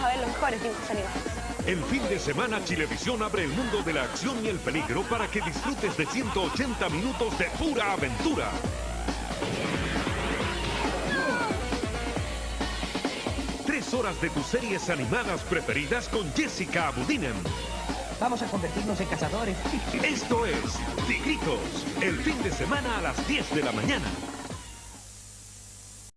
a ver los mejores dibujos animados. El fin de semana Chilevisión abre el mundo de la acción y el peligro para que disfrutes de 180 minutos de pura aventura. Tres horas de tus series animadas preferidas con Jessica Abudinen. Vamos a convertirnos en cazadores. Esto es Tigritos, el fin de semana a las 10 de la mañana.